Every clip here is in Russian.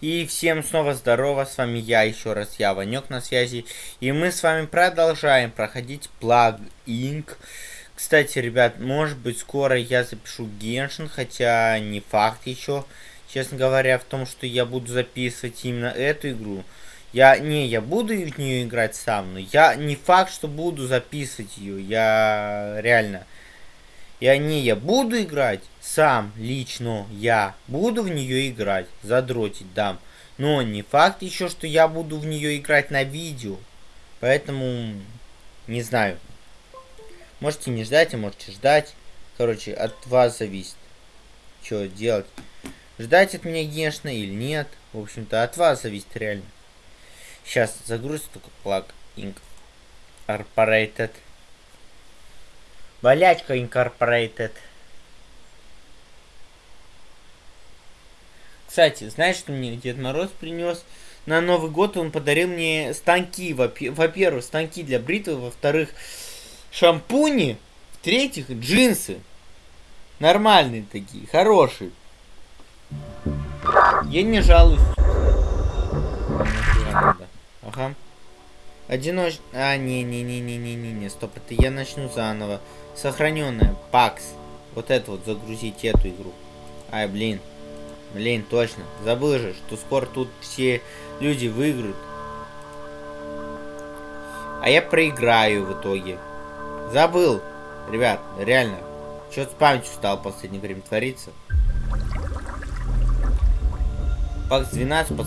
И всем снова здорово, с вами я, еще раз я, Ванек на связи. И мы с вами продолжаем проходить плагин. Кстати, ребят, может быть скоро я запишу Геншин, хотя не факт еще. Честно говоря, в том, что я буду записывать именно эту игру. Я, не, я буду в нее играть сам, но я не факт, что буду записывать ее. Я реально... Я не, я буду играть сам, лично, я буду в нее играть, задротить дам. Но не факт еще, что я буду в нее играть на видео. Поэтому, не знаю. Можете не ждать, а можете ждать. Короче, от вас зависит, что делать. Ждать от меня, конечно, или нет. В общем-то, от вас зависит реально. Сейчас загрузится только плаг Incorporated. Болячка Incorporated. Кстати, знаешь, что мне Дед Мороз принес? На Новый год он подарил мне станки. Во-первых, станки для бритвы. Во-вторых, шампуни. В-третьих, джинсы. Нормальные такие, хорошие. Я не жалуюсь. Ага. Одиноч... А, не-не-не-не-не-не-не, стоп, это я начну заново. Сохраненная, пакс. Вот это вот, загрузить эту игру. Ай, блин. Блин, точно. Забыл же, что скоро тут все люди выиграют. А я проиграю в итоге. Забыл. Ребят, реально. Что с памятью стал в последнее время твориться? Пакс 12 по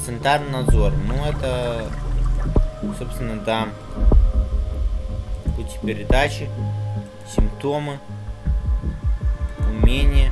надзор. Ну, это собственно, да. Пути передачи, симптомы, умения.